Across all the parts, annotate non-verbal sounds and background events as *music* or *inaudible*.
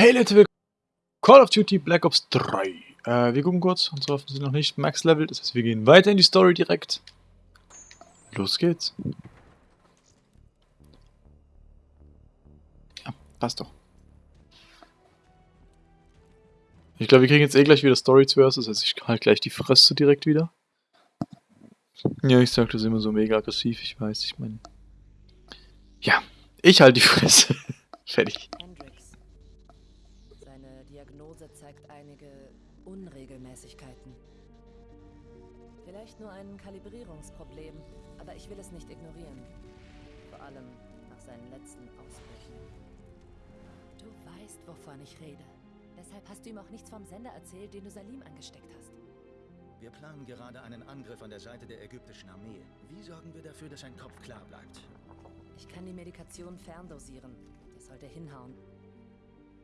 Hey Leute, willkommen Call of Duty Black Ops 3. Äh, wir gucken kurz, unsere Waffen sind noch nicht Max Level, das heißt wir gehen weiter in die Story direkt. Los geht's. Ja, passt doch. Ich glaube, wir kriegen jetzt eh gleich wieder Story zuerst, das heißt ich halt gleich die Fresse direkt wieder. Ja, ich sag das immer so mega aggressiv, ich weiß, ich meine... Ja, ich halt die Fresse. *laughs* Fertig. Unregelmäßigkeiten. Vielleicht nur ein Kalibrierungsproblem, aber ich will es nicht ignorieren. Vor allem nach seinen letzten Ausbrüchen. Du weißt, wovon ich rede. Deshalb hast du ihm auch nichts vom Sender erzählt, den du Salim angesteckt hast. Wir planen gerade einen Angriff an der Seite der ägyptischen Armee. Wie sorgen wir dafür, dass sein Kopf klar bleibt? Ich kann die Medikation ferndosieren. Das sollte hinhauen.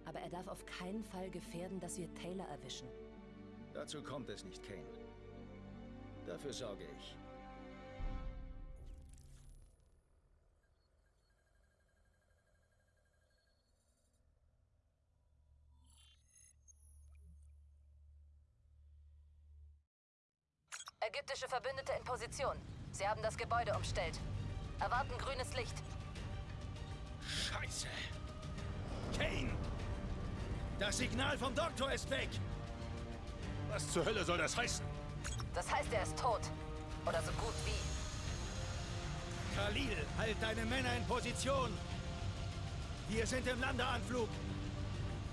Aber er darf auf keinen Fall gefährden, dass wir Taylor erwischen. Dazu kommt es nicht, Kane. Dafür sorge ich. Ägyptische Verbündete in Position. Sie haben das Gebäude umstellt. Erwarten grünes Licht. Scheiße! Kane! Das Signal vom Doktor ist weg! Was zur Hölle soll das heißen? Das heißt, er ist tot. Oder so gut wie. Khalil, halt deine Männer in Position! Wir sind im Landeanflug!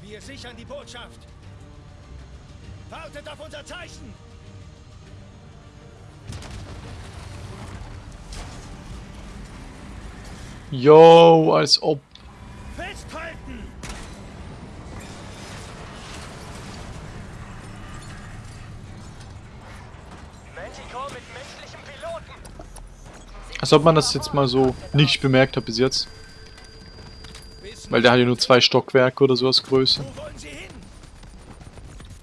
Wir sichern die Botschaft! Wartet auf unser Zeichen! Yo, als ob. Als ob man das jetzt mal so nicht bemerkt hat bis jetzt. Weil der hat ja nur zwei Stockwerke oder sowas Größe. Wo wollen Sie hin?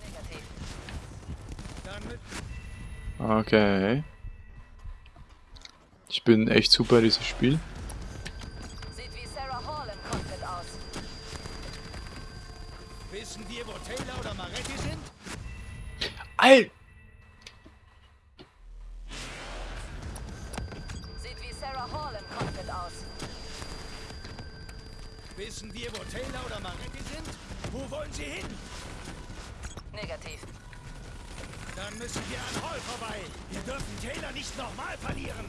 Negativ. Dann mit Okay. Ich bin echt super in diesem Spiel. Sieht wie Sarah Hall im Cockpit aus. Wissen wir, wo Taylor oder Maretti sind? Al Sie hin? Negativ. Dann müssen wir an Hall vorbei. Wir dürfen Taylor nicht nochmal verlieren.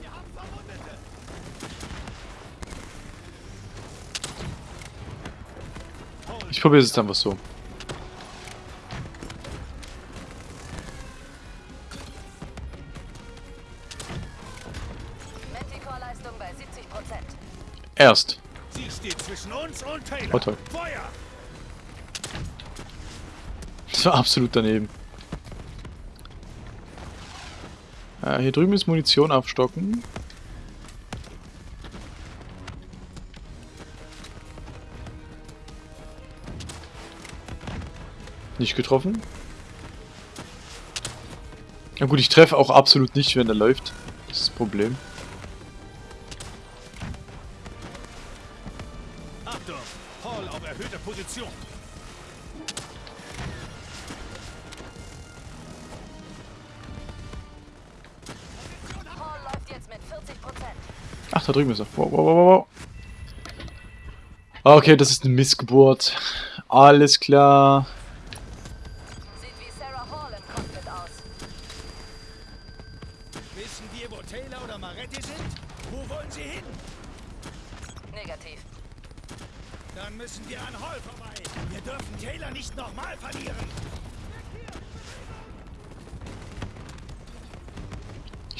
Wir haben Verwundete. Ich probiere es jetzt einfach so. Erst. Sie steht zwischen uns und Taylor. Oh, toll. Feuer! Das war absolut daneben. Äh, hier drüben ist Munition aufstocken. Nicht getroffen. Ja gut, ich treffe auch absolut nicht, wenn er läuft. Das ist das Problem. Position. Hall läuft jetzt mit 40 Prozent. Ach, da drüben ist er. Wow, wow, wow, wow. Okay, das ist eine Missgeburt. Alles klar.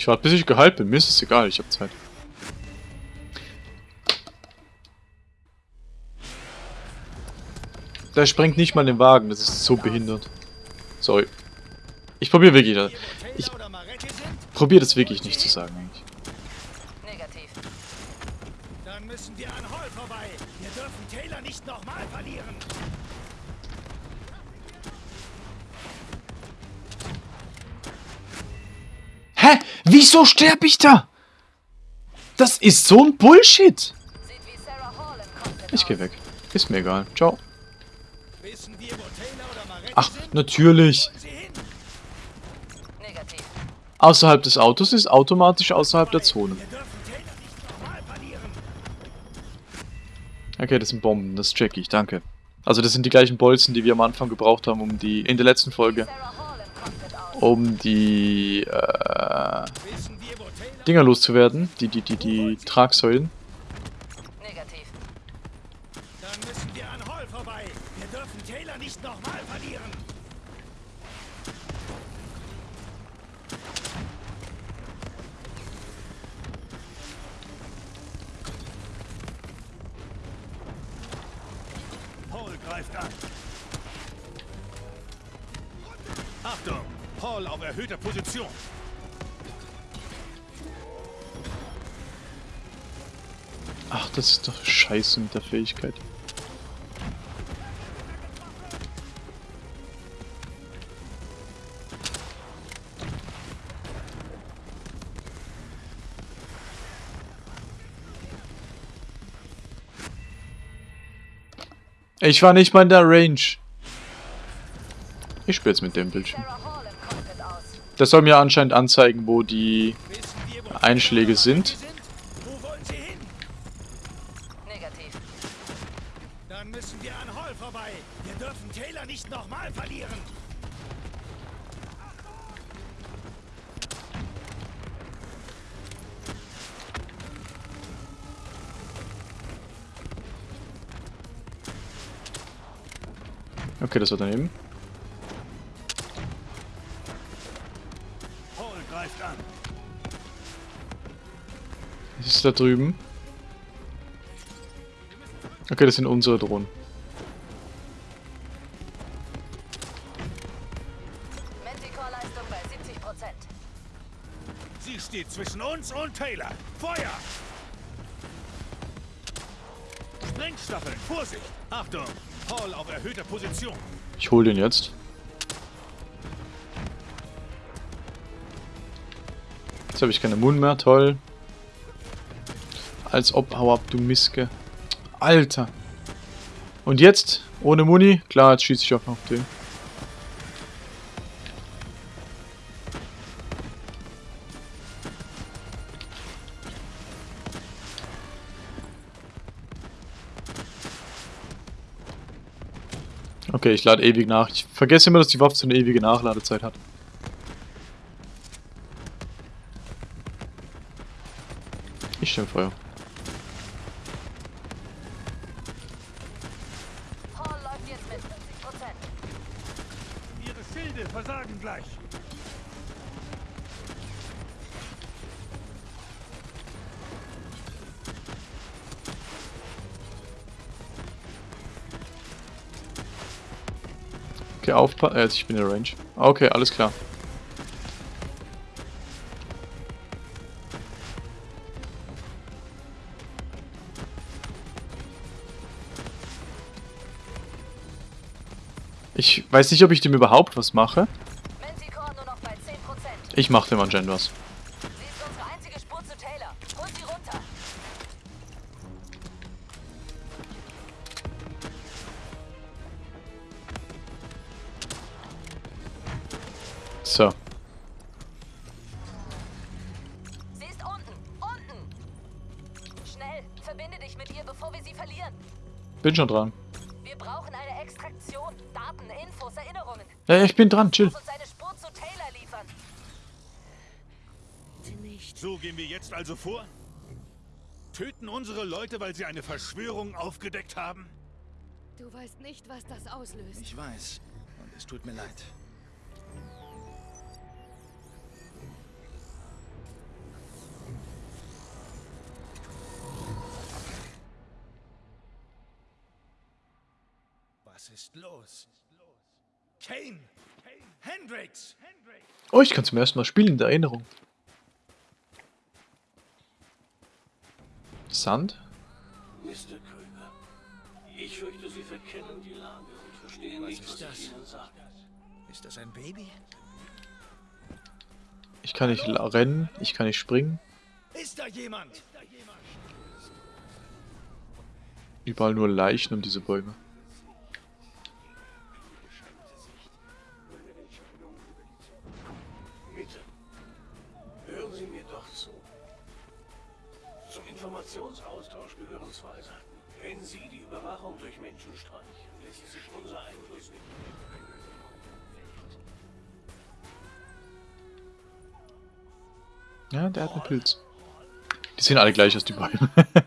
Ich warte, bis ich geheilt bin. Mir ist es egal, ich habe Zeit. Der sprengt nicht mal den Wagen, das ist so behindert. Sorry. Ich probiere wirklich das. Ich probiere das wirklich nicht zu sagen eigentlich. Hä? Wieso sterbe ich da? Das ist so ein Bullshit. Ich geh aus. weg. Ist mir egal. Ciao. Ach, natürlich. Außerhalb des Autos ist automatisch außerhalb der Zone. Okay, das sind Bomben. Das check ich. Danke. Also das sind die gleichen Bolzen, die wir am Anfang gebraucht haben, um die... In der letzten Folge. Sarah Hall im Cockpit aus. Um die... Äh. Dinger loszuwerden. Die, die, die, die Tragsäulen. Auf erhöhter Position. Ach, das ist doch scheiße mit der Fähigkeit. Ich war nicht mal in der Range. Ich jetzt mit dem Bildschirm. Sarah Hall im Cockpit aus. Das soll mir anscheinend anzeigen, wo die Einschläge Taylor sind. und Maretti Wo wollen da drüben. Okay, das sind unsere Drohnen. Manticore-Leistung bei 70 Prozent. Sie steht zwischen uns und Taylor. Feuer! Sprengstaffeln, Vorsicht! Achtung! Hall auf erhöhter Position. Ich hol den jetzt. Jetzt habe ich keine Mund mehr, toll. Als ob, hau ab, du Miske. Alter. Und jetzt? Ohne Muni? Klar, jetzt schieße ich auch noch auf den. Okay, ich lade ewig nach. Ich vergesse immer, dass die Waffe so eine ewige Nachladezeit hat. Ich stelle Feuer. Okay, aufpassen. Äh, ich bin in der Range. Okay, alles klar. Ich weiß nicht, ob ich dem überhaupt was mache. Manticore nur noch bei 10 Prozent. Ich mache dem anscheinend was. Bin schon dran. Wir brauchen eine Extraktion. Daten, Infos, Erinnerungen. Ja, ich bin dran, chill. Muss uns eine Spur zu Taylor liefern. Nicht. So gehen wir jetzt also vor? Töten unsere Leute, weil sie eine Verschwörung aufgedeckt haben? Du weißt nicht, was das auslöst. Ich weiß. Und es tut mir leid. Oh, ich kann zum ersten Mal spielen in der Erinnerung. Sand? Mr. Krüger, ich fürchte, Sie verkennen die Lage und verstehen nicht, ist was ich das? Ihnen sage. Ist das ein Baby? Ich kann nicht rennen, ich kann nicht springen. Ist da jemand? Überall nur Leichen um diese Bäume. Seiten. Wenn Sie die Überwachung durch Menschen streichen, lässt sich unser Einfluss nicht. Ja, der hat einen Pilz. Die sehen alle gleich aus, die Bäume. *laughs*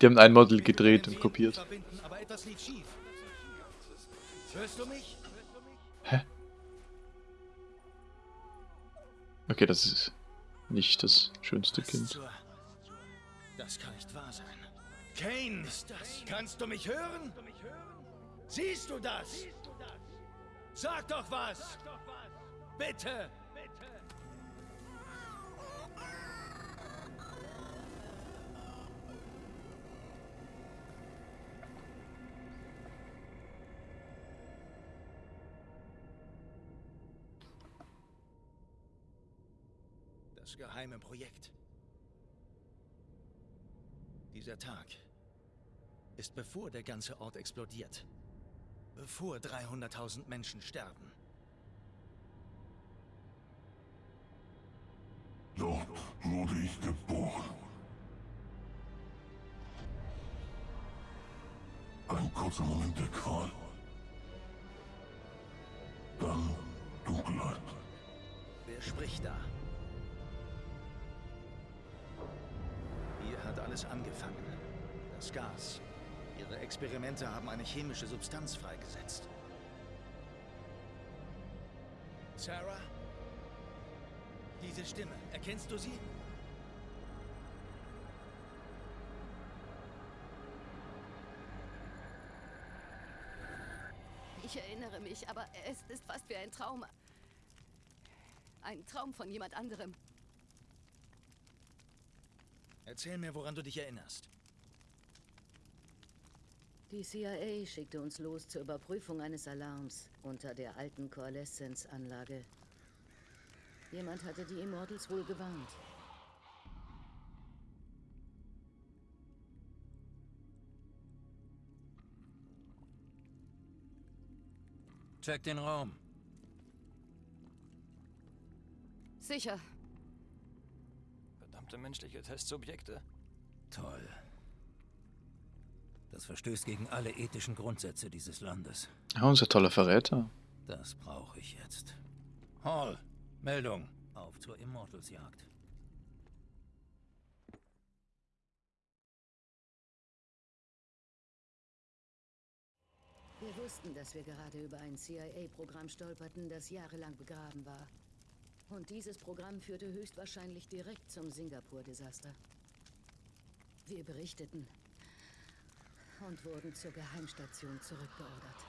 die haben ein Model gedreht und kopiert. Mich? Okay, das ist nicht das schönste Kind. Das kann nicht wahr sein. Kane, kannst du mich hören? Siehst du das? Sag doch was! Bitte! Das geheime Projekt. Dieser Tag ist bevor der ganze Ort explodiert. Bevor 300.000 Menschen sterben. Dort wurde ich geboren. Ein kurzer Moment der Qual. Dann Dunkelheit. Wer spricht da? Alles angefangen. Das Gas. Ihre Experimente haben eine chemische Substanz freigesetzt. Sarah? Diese Stimme, erkennst du sie? Ich erinnere mich, aber es ist fast wie ein Traum. Ein Traum von jemand anderem. Erzähl mir, woran du dich erinnerst. Die CIA schickte uns los zur Überprüfung eines Alarms unter der alten Coalescence-Anlage. Jemand hatte die Immortals wohl gewarnt. Check den Raum. Sicher. Verdammte menschliche Testsubjekte. Toll. Das verstößt gegen alle ethischen Grundsätze dieses Landes. Ja, unser toller Verräter. Das brauche ich jetzt. Hall, Meldung. Auf zur Immortals-Jagd. Wir wussten, dass wir gerade über ein CIA-Programm stolperten, das jahrelang begraben war. Und dieses Programm führte höchstwahrscheinlich direkt zum Singapur-Desaster. Wir berichteten und wurden zur Geheimstation zurückbeordert.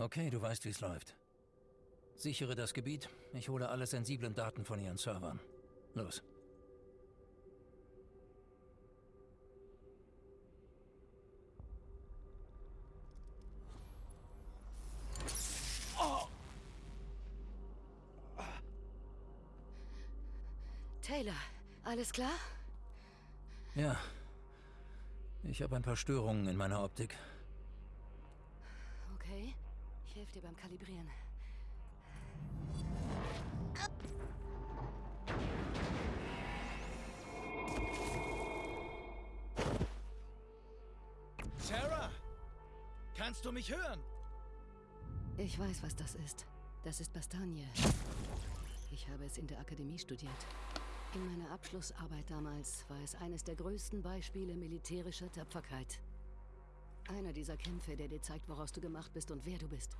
Okay, du weißt, wie es läuft. Sichere das Gebiet. Ich hole alle sensiblen Daten von ihren Servern. Los. Taylor, alles klar? Ja. Ich habe ein paar Störungen in meiner Optik. Okay. Ich helfe dir beim Kalibrieren. Kannst du mich hören? Ich weiß, was das ist. Das ist Bastogne. Ich habe es in der Akademie studiert. In meiner Abschlussarbeit damals war es eines der größten Beispiele militärischer Tapferkeit. Einer dieser Kämpfe, der dir zeigt, woraus du gemacht bist und wer du bist.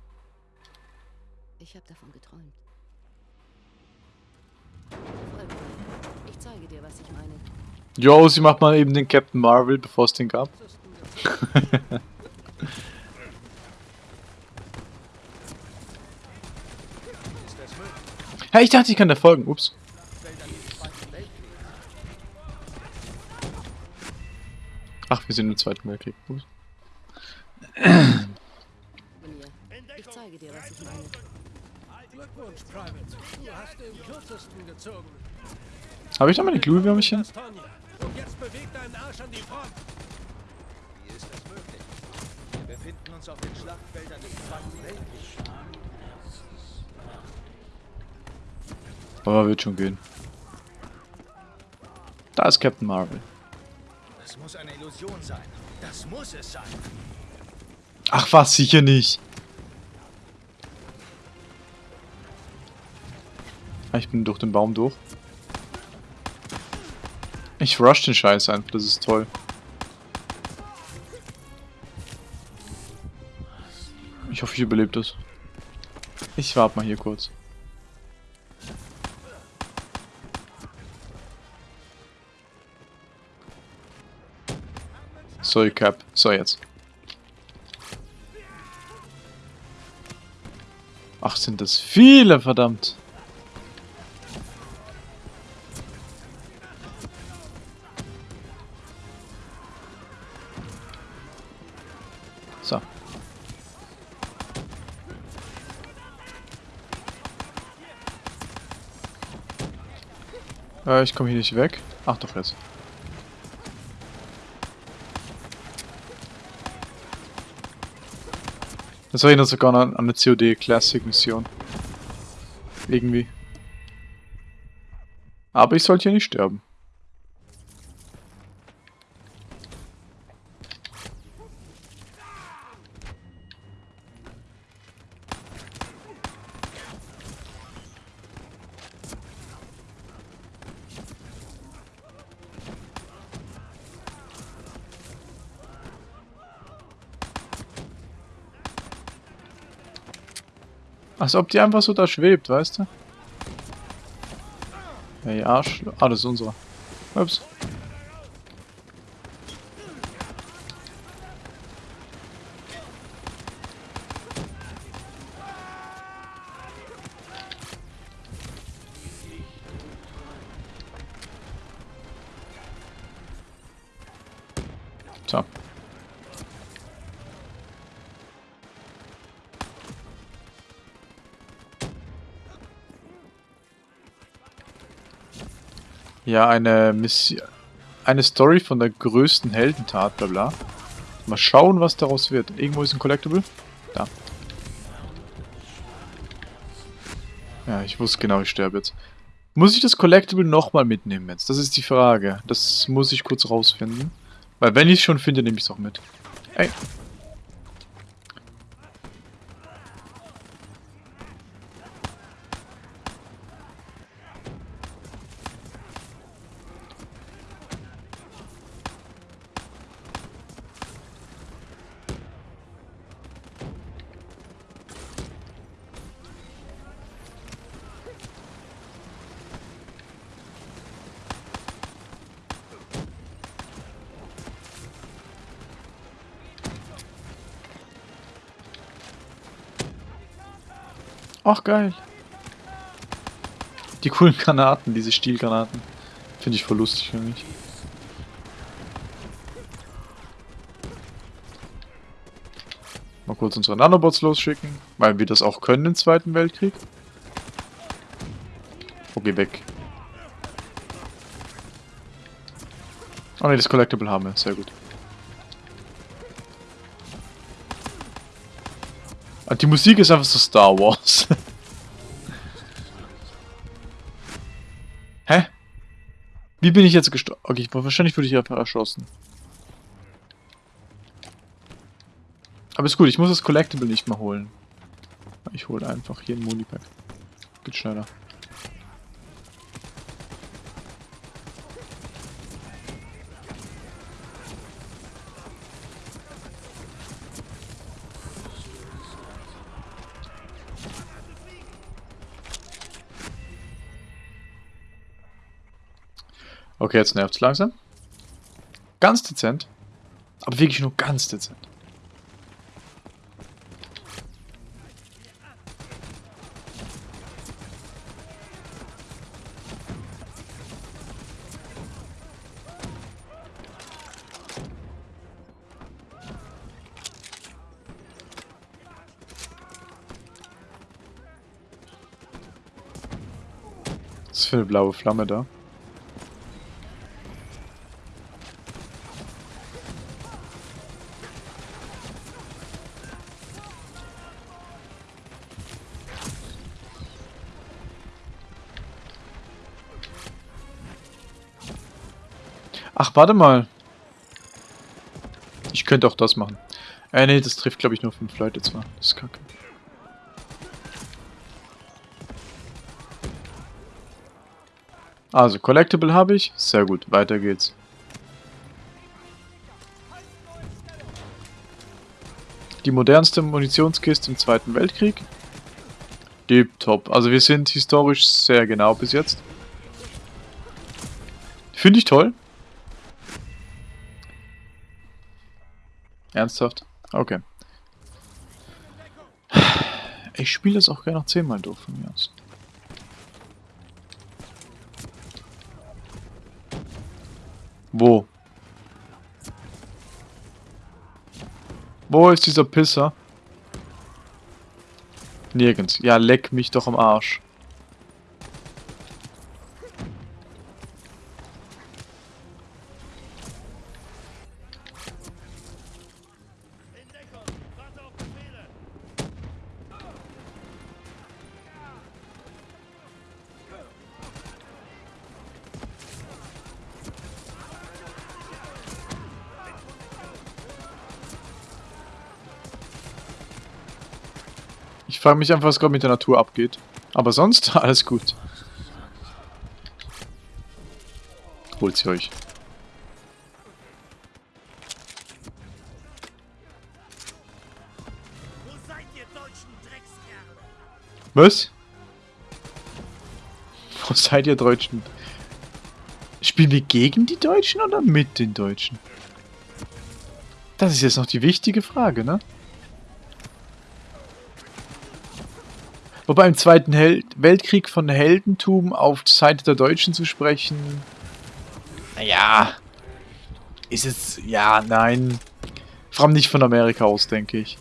Ich habe davon geträumt. Ich zeige dir, was ich meine. Jo, sie macht mal eben den Captain Marvel, bevor es den gab. *laughs* Ja, ich dachte, ich kann da folgen. Ups. Ach, wir sind im Zweiten Weltkrieg. Ups. Ich zeige dir, was ich meine. Glückwunsch, Private. Du hast den kürzesten gezogen. Habe ich da meine Glühwürmchen? Und jetzt beweg deinen Arsch an die Front. Wie ist das möglich? Wir befinden uns auf den Schlachtfeldern des Zweiten Weltkriegs. Aber wird schon gehen. Da ist Captain Marvel. Das muss eine Illusion sein. Das muss es sein. Ach was, sicher nicht. Ah, Ich bin durch den Baum durch. Ich rush den Scheiß einfach, das ist toll. Ich hoffe, ich überlebe das. Ich warte mal hier kurz. Sorry, Cap. So, jetzt. Ach, sind das viele, verdammt. So. Äh, ich komme hier nicht weg. Ach doch jetzt. Das erinnert sogar an, an eine COD Classic Mission. Irgendwie. Aber ich sollte hier nicht sterben. Als ob die einfach so da schwebt, weißt du? Hey, Arsch. Ah, das ist unserer. Ups. Ja, eine Mission. Eine Story von der größten Heldentat, bla bla. Mal schauen, was daraus wird. Irgendwo ist ein Collectible. Da. Ja, ich wusste genau, ich sterbe jetzt. Muss ich das Collectible nochmal mitnehmen jetzt? Das ist die Frage. Das muss ich kurz rausfinden. Weil wenn ich es schon finde, nehme ich es auch mit. Ey. Ach, geil. Die coolen Granaten, diese Stielgranaten. Finde ich voll lustig für mich. Mal kurz unsere Nanobots losschicken, weil wir das auch können im Zweiten Weltkrieg. Okay, weg. Oh ne, das Collectible haben wir. Sehr gut. Die Musik ist einfach so Star Wars. Hä? Wie bin ich jetzt gestorben? Okay, ich- wahrscheinlich wurde ich einfach erschossen. Aber ist gut, ich muss das Collectible nicht mehr holen. Ich hole einfach hier ein Munipack. Geht schneller. Okay, jetzt nervt es langsam. Ganz dezent. Aber wirklich nur ganz dezent. Was für eine blaue Flamme da? Ach, warte mal. Ich könnte auch das machen. Äh, nee, das trifft, glaube ich, nur fünf Leute zwar. Das ist kacke. Also, Collectible habe ich. Sehr gut, weiter geht's. Die modernste Munitionskiste im Zweiten Weltkrieg. Deep top. Also wir sind historisch sehr genau bis jetzt. Finde ich toll. Ernsthaft? Okay. Ich spiele das auch gerne noch zehnmal durch von mir aus. Wo? Wo ist dieser Pisser? Nirgends. Ja, leck mich doch am Arsch. Frage mich einfach, was gerade mit der Natur abgeht. Aber sonst *laughs* alles gut. Holt sie euch. Was? Wo seid ihr Deutschen? Spielen wir gegen die Deutschen oder mit den Deutschen? Das ist jetzt noch die wichtige Frage, ne? Wobei im Zweiten Hel Weltkrieg von Heldentum auf Seite der Deutschen zu sprechen... Naja... Ist es... Ja, nein. Vor allem nicht von Amerika aus, denke ich.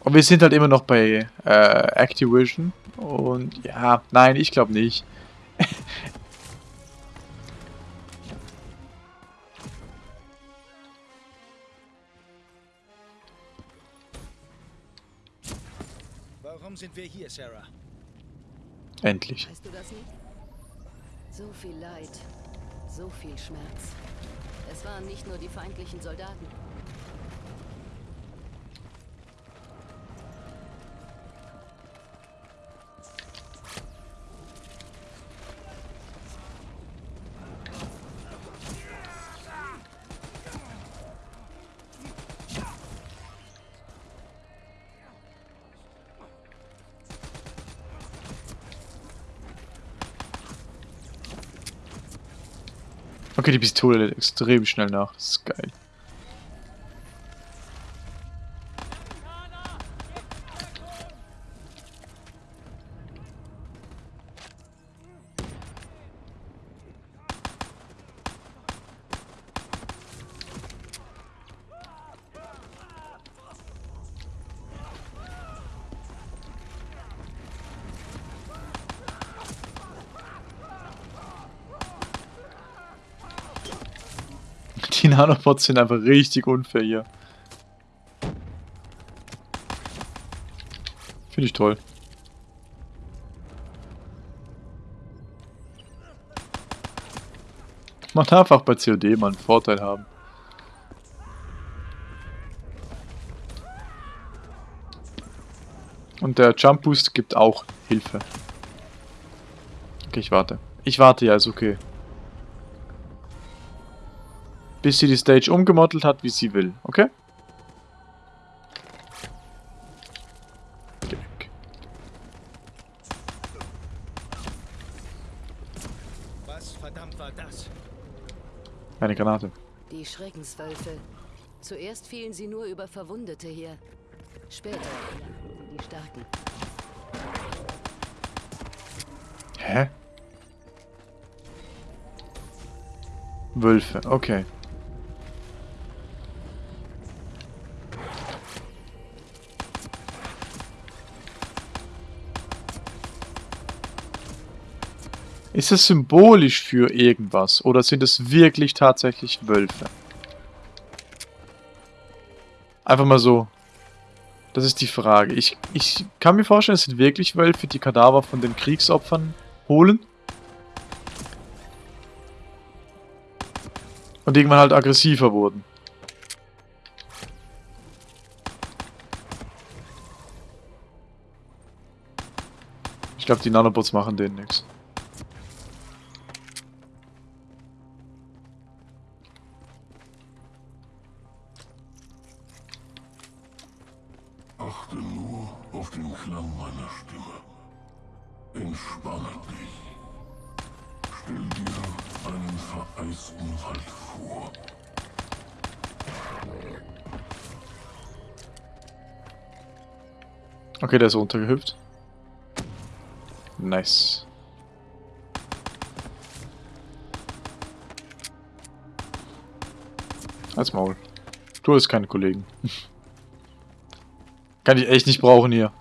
Und wir sind halt immer noch bei äh, Activision. Und ja, nein, ich glaube nicht. Sind wir hier, Sarah? Endlich. Weißt du das nicht? So viel Leid, so viel Schmerz. Es waren nicht nur die feindlichen Soldaten. Okay, die Pistole lädt extrem schnell nach. Das ist geil. Nanobots sind einfach richtig unfair hier. Finde ich toll. Man darf auch bei COD mal einen Vorteil haben. Und der Jump Boost gibt auch Hilfe. Okay, ich warte. Ich warte, ja, ist okay. Bis sie die Stage umgemodelt hat, wie sie will, okay? Geh weg. Was verdammt war das? Eine Granate. Die Schreckenswölfe. Zuerst fielen sie nur über Verwundete her. Später sie die Starken. Hä? Wölfe, okay. Ist es symbolisch für irgendwas? Oder sind es wirklich tatsächlich Wölfe? Einfach mal so. Das ist die Frage. Ich, ich kann mir vorstellen, es sind wirklich Wölfe, die Kadaver von den Kriegsopfern holen. Und irgendwann halt aggressiver wurden. Ich glaube, die Nanobots machen denen nichts. Entspanne dich. Stell dir einen vereisten Wald vor. Okay, der ist runtergehüpft. Nice. Als Maul. Du hast keine Kollegen. *laughs* Kann ich echt nicht brauchen hier.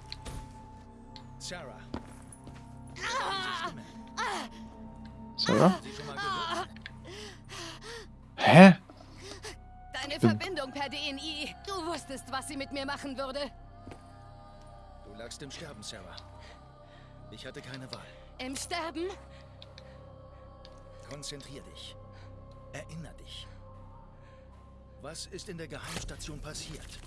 Machen würde. Du lagst im Sterben, Sarah. Ich hatte keine Wahl. Im Sterben? Konzentrier dich. Erinner dich. Was ist in der Geheimstation passiert?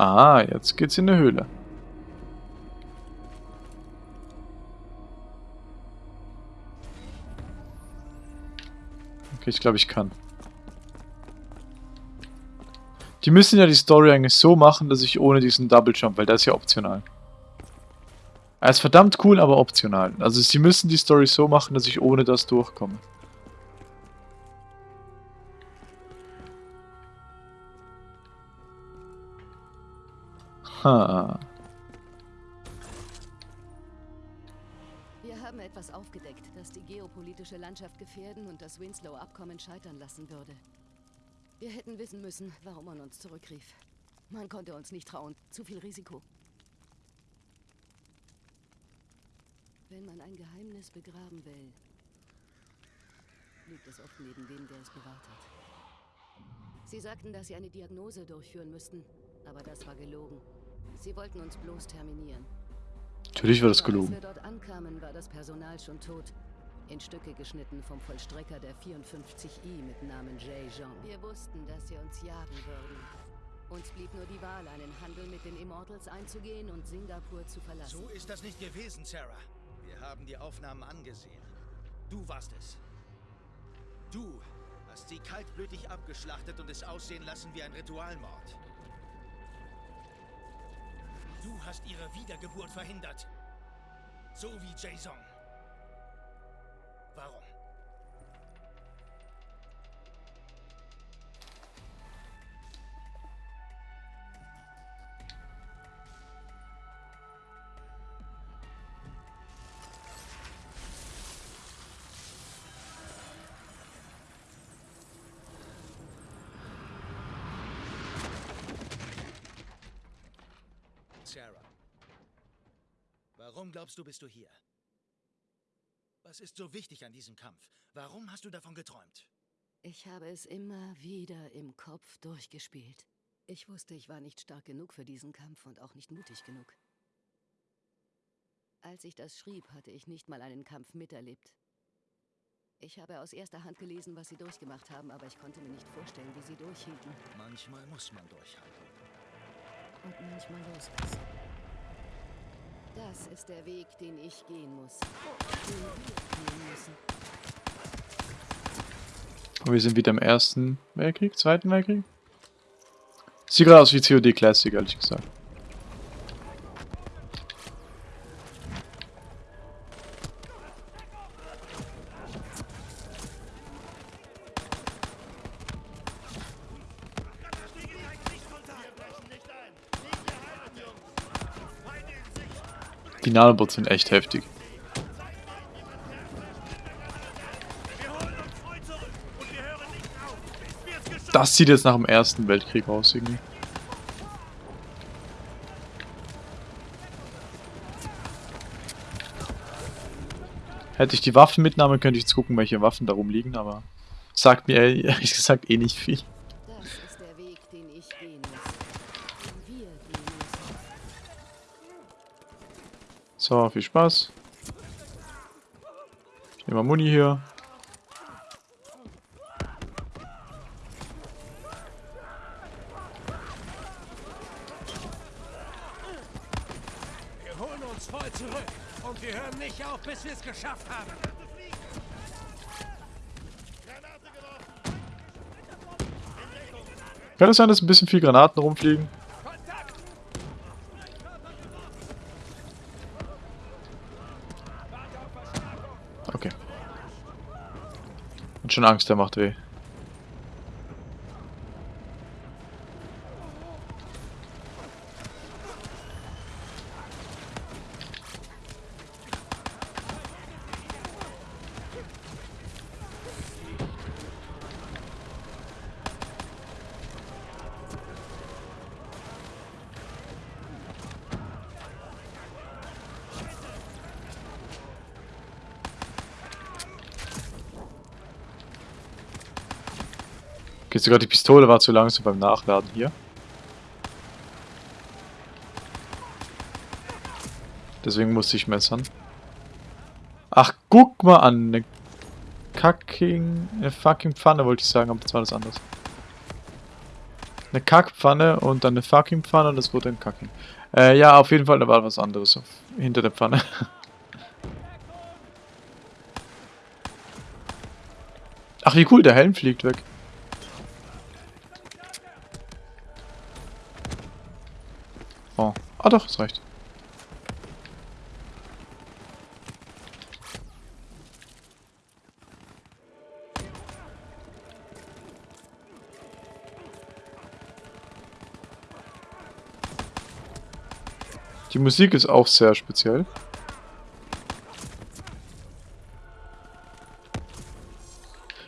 Ah, jetzt geht's in eine Höhle. Okay, ich glaube, ich kann. Die müssen ja die Story eigentlich so machen, dass ich ohne diesen Double Jump, weil der ist ja optional. Er ist verdammt cool, aber optional. Also sie müssen die Story so machen, dass ich ohne das durchkomme. Ha. Wir haben etwas aufgedeckt, das die geopolitische Landschaft gefährden und das Winslow-Abkommen scheitern lassen würde. Wir hätten wissen müssen, warum man uns zurückrief. Man konnte uns nicht trauen. Zu viel Risiko. Wenn man ein Geheimnis begraben will, liegt es oft neben dem, der es bewahrt hat. Sie sagten, dass sie eine Diagnose durchführen müssten, aber das war gelogen. Sie wollten uns bloß terminieren. Natürlich war das Aber Als gelogen. wir dort ankamen, war das Personal schon tot. In Stücke geschnitten vom Vollstrecker der 54i mit Namen Jay Jean. Wir wussten, dass sie uns jagen würden. Uns blieb nur die Wahl, einen Handel mit den Immortals einzugehen und Singapur zu verlassen. So ist das nicht gewesen, Sarah. Wir haben die Aufnahmen angesehen. Du warst es. Du hast sie kaltblütig abgeschlachtet und es aussehen lassen wie ein Ritualmord. Du hast ihre Wiedergeburt verhindert. So wie Jason. Warum glaubst du, bist du hier? Was ist so wichtig an diesem Kampf? Warum hast du davon geträumt? Ich habe es immer wieder im Kopf durchgespielt. Ich wusste, ich war nicht stark genug für diesen Kampf und auch nicht mutig genug. Als ich das schrieb, hatte ich nicht mal einen Kampf miterlebt. Ich habe aus erster Hand gelesen, was sie durchgemacht haben, aber ich konnte mir nicht vorstellen, wie sie durchhielten Manchmal muss man durchhalten. und manchmal loslassen. Das ist der Weg, den ich gehen muss. Und wir sind wieder im Ersten Weltkrieg, Zweiten Weltkrieg? Sieht gerade aus wie COD Classic, ehrlich gesagt. Nanobots sind echt heftig. Das sieht jetzt nach dem Ersten Weltkrieg aus irgendwie. Hätte ich die Waffen mitgenommen, könnte ich jetzt gucken, welche Waffen da rumliegen, aber sagt mir ehrlich gesagt eh nicht viel. So, viel Spaß. Ich nehme mal Muni hier. Wir holen uns voll zurück. Und wir hören nicht auf, bis wir es geschafft haben. Kann es sein, dass ein bisschen viel Granaten rumfliegen? Okay. Und schon Angst, der macht weh. Okay, sogar die Pistole war zu langsam beim Nachladen hier. Deswegen musste ich messern. Ach, guck mal an. Eine Kacking... Eine fucking Pfanne wollte ich sagen, aber das war das anders. Eine Kackpfanne und dann eine fucking Pfanne und das wurde ein Kacking. Äh, ja, auf jeden Fall, da war was anderes auf, hinter der Pfanne. *laughs* Ach, wie cool, der Helm fliegt weg. Ah doch, es reicht. Die Musik ist auch sehr speziell.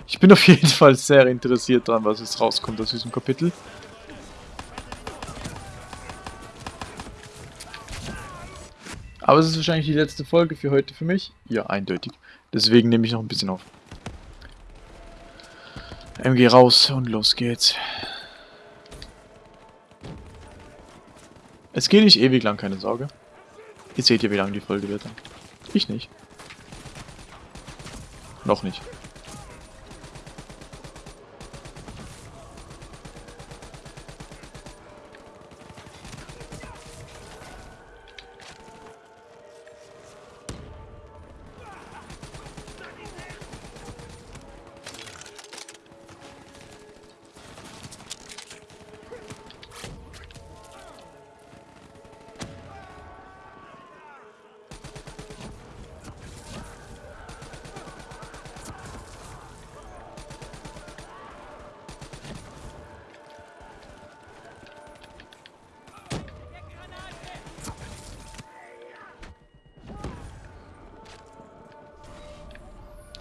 Ich bin auf jeden Fall sehr interessiert dran, was jetzt rauskommt aus diesem Kapitel. Aber es ist wahrscheinlich die letzte Folge für heute für mich. Ja, eindeutig. Deswegen nehme ich noch ein bisschen auf. MG raus und los geht's. Es geht nicht ewig lang, keine Sorge. Ihr seht ja, wie lang die Folge wird. Ich nicht. Noch nicht.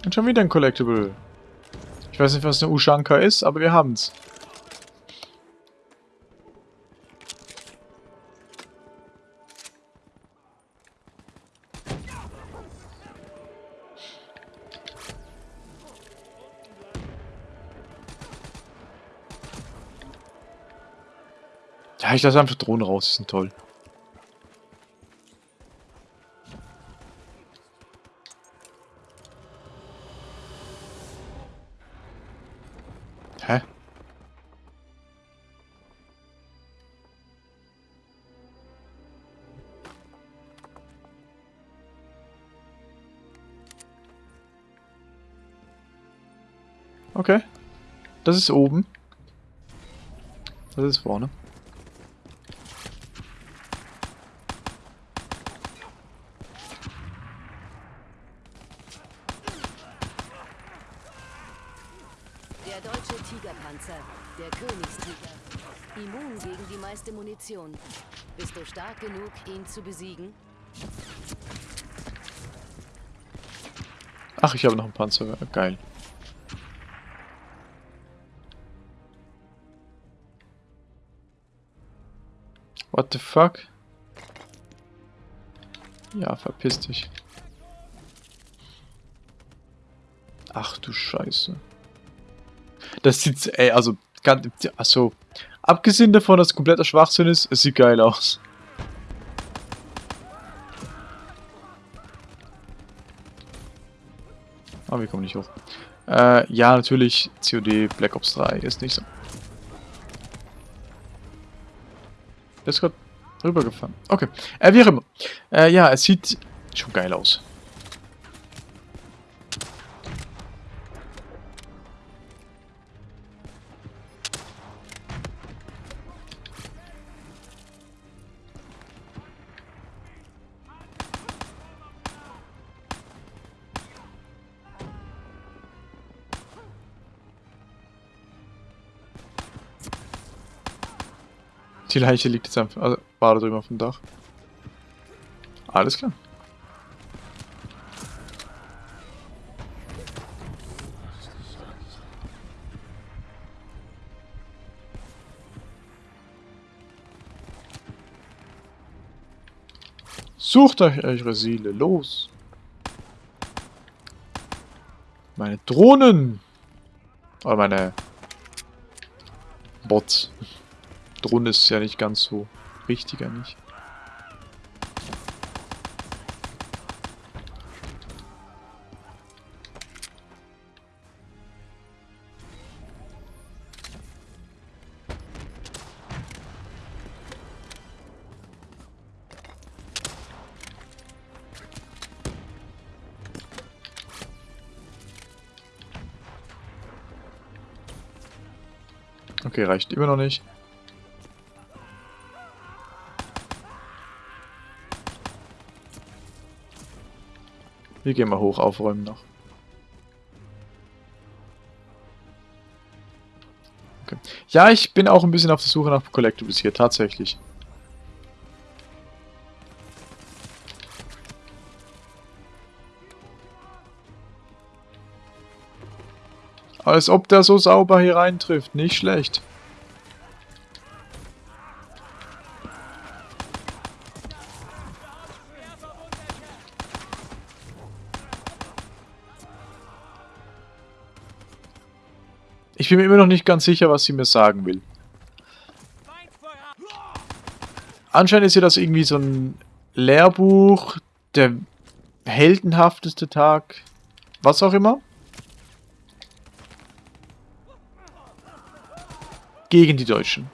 Und schon wieder ein Collectible. Ich weiß nicht, was eine Ushanka ist, aber wir haben's. Ja, ich lasse einfach Drohnen raus, die sind toll. Okay. Das ist oben. Das ist vorne. Der deutsche Tigerpanzer, der Königstiger. Immun gegen die meiste Munition. Bist du stark genug, ihn zu besiegen? Ach, ich habe noch einen Panzer. Geil. The fuck? Ja, verpiss dich. Ach du Scheiße. Das sieht, ey, also, ganz, also, abgesehen davon, dass es kompletter Schwachsinn ist, es sieht geil aus. Aber wir kommen nicht hoch. Äh, ja, natürlich, COD Black Ops 3 ist nicht so. Der ist gerade rübergefahren. Okay. Äh, wie auch immer. Äh, ja, es sieht schon geil aus. Die Leiche liegt jetzt einfach, also war drüben auf dem Dach. Alles klar. Sucht euch eure Seele, los! Meine Drohnen! Oder meine Bots. Drohne ist ja nicht ganz so richtig eigentlich. Okay, reicht immer noch nicht. Wir gehen mal hoch, aufräumen noch. Okay. Ja, ich bin auch ein bisschen auf der Suche nach Collectibles hier, tatsächlich. Als ob der so sauber hier reintrifft, nicht schlecht. Ich bin mir immer noch nicht ganz sicher, was sie mir sagen will. Anscheinend ist ja das irgendwie so ein Lehrbuch, der heldenhafteste Tag, was auch immer. Gegen die Deutschen.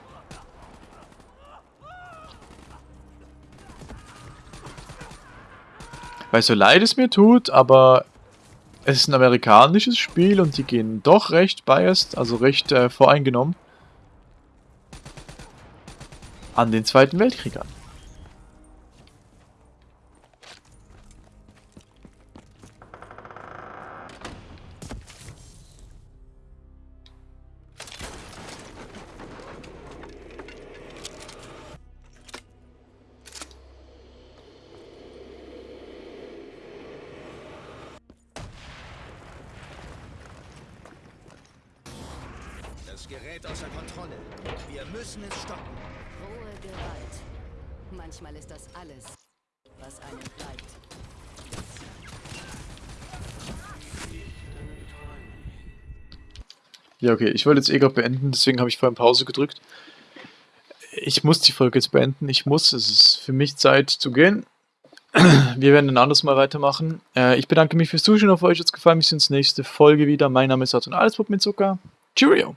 Weil so leid es mir tut, aber es ist ein amerikanisches Spiel und die gehen doch recht biased, also recht äh, voreingenommen an den Zweiten Weltkrieg an. Okay, ich wollte jetzt eh gerade beenden, deswegen habe ich vorhin Pause gedrückt. Ich muss die Folge jetzt beenden, ich muss, es ist für mich Zeit zu gehen. *clears throat* Wir werden ein anderes Mal weitermachen. Äh, ich bedanke mich fürs Zuschauen, auf euch hat es gefallen, sehen uns nächste Folge wieder. Mein Name ist Arthur Allesbub mit Zucker. Cheerio!